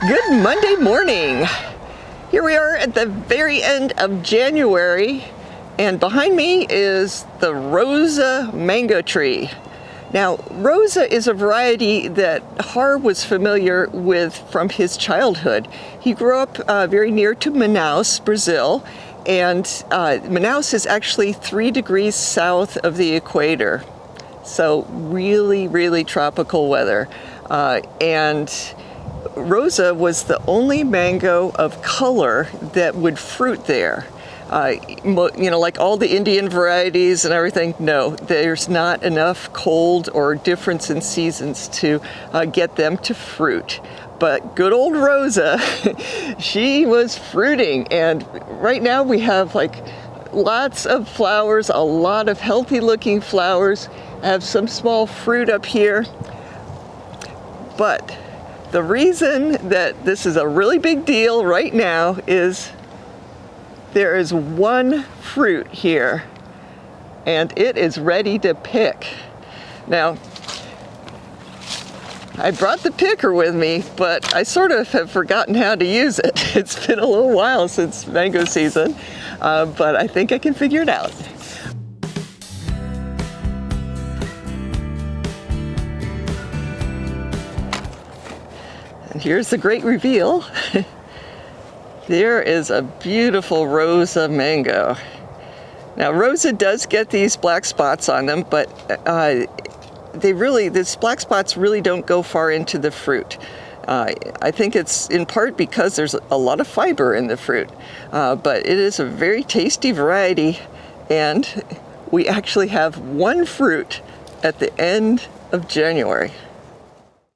Good Monday morning. Here we are at the very end of January and behind me is the Rosa mango tree. Now, Rosa is a variety that Har was familiar with from his childhood. He grew up uh, very near to Manaus, Brazil, and uh, Manaus is actually three degrees south of the equator. So really, really tropical weather. Uh, and Rosa was the only mango of color that would fruit there. Uh, you know, like all the Indian varieties and everything, no, there's not enough cold or difference in seasons to uh, get them to fruit. But good old Rosa, she was fruiting. And right now we have like lots of flowers, a lot of healthy looking flowers. I have some small fruit up here. But the reason that this is a really big deal right now is there is one fruit here and it is ready to pick. Now, I brought the picker with me, but I sort of have forgotten how to use it. It's been a little while since mango season, uh, but I think I can figure it out. Here's the great reveal. there is a beautiful Rosa mango. Now Rosa does get these black spots on them, but uh, they really, these black spots really don't go far into the fruit. Uh, I think it's in part because there's a lot of fiber in the fruit, uh, but it is a very tasty variety and we actually have one fruit at the end of January.